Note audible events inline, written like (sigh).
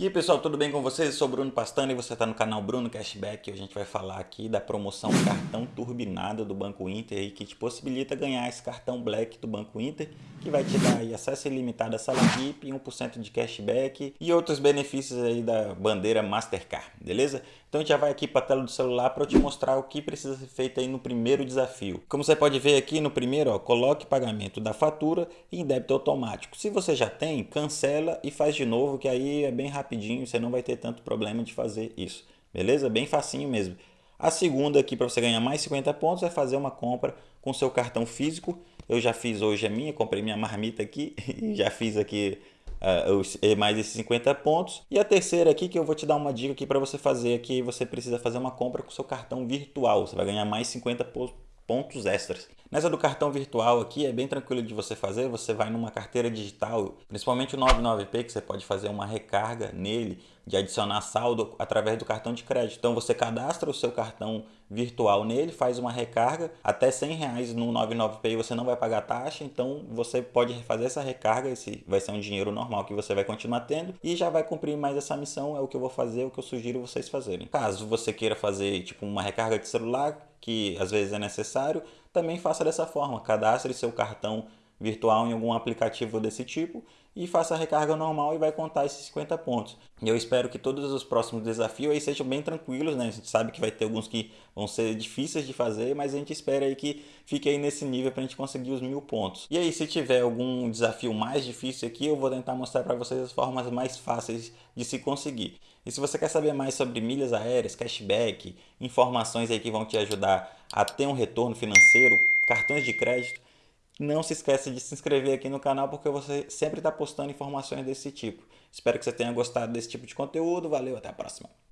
E aí pessoal, tudo bem com vocês? Eu sou Bruno Pastano e você está no canal Bruno Cashback. Hoje a gente vai falar aqui da promoção cartão turbinado do Banco Inter que te possibilita ganhar esse cartão Black do Banco Inter, que vai te dar acesso ilimitado à sala VIP, 1% de cashback e outros benefícios aí da bandeira Mastercard, beleza? Então a gente já vai aqui para a tela do celular para eu te mostrar o que precisa ser feito aí no primeiro desafio. Como você pode ver aqui no primeiro, ó, coloque pagamento da fatura em débito automático. Se você já tem, cancela e faz de novo, que aí é bem rápido rapidinho, você não vai ter tanto problema de fazer isso. Beleza? Bem facinho mesmo. A segunda aqui para você ganhar mais 50 pontos é fazer uma compra com seu cartão físico. Eu já fiz hoje a minha, comprei minha marmita aqui (laughs) e já fiz aqui uh, mais esses 50 pontos. E a terceira aqui que eu vou te dar uma dica aqui para você fazer aqui, você precisa fazer uma compra com seu cartão virtual. Você vai ganhar mais 50 pontos extras. Nessa do cartão virtual aqui é bem tranquilo de você fazer, você vai numa carteira digital, principalmente o 99P, que você pode fazer uma recarga nele, de adicionar saldo através do cartão de crédito. Então você cadastra o seu cartão virtual nele, faz uma recarga, até 100 reais no 99P você não vai pagar taxa, então você pode fazer essa recarga, esse vai ser um dinheiro normal que você vai continuar tendo e já vai cumprir mais essa missão, é o que eu vou fazer, é o que eu sugiro vocês fazerem. Caso você queira fazer tipo uma recarga de celular, que às vezes é necessário, também faça dessa forma, cadastre seu cartão virtual em algum aplicativo desse tipo e faça a recarga normal e vai contar esses 50 pontos. Eu espero que todos os próximos desafios aí sejam bem tranquilos, né? A gente sabe que vai ter alguns que vão ser difíceis de fazer, mas a gente espera aí que fique aí nesse nível para a gente conseguir os mil pontos. E aí, se tiver algum desafio mais difícil aqui, eu vou tentar mostrar para vocês as formas mais fáceis de se conseguir. E se você quer saber mais sobre milhas aéreas, cashback, informações aí que vão te ajudar a ter um retorno financeiro, cartões de crédito, não se esqueça de se inscrever aqui no canal porque você sempre está postando informações desse tipo. Espero que você tenha gostado desse tipo de conteúdo. Valeu, até a próxima.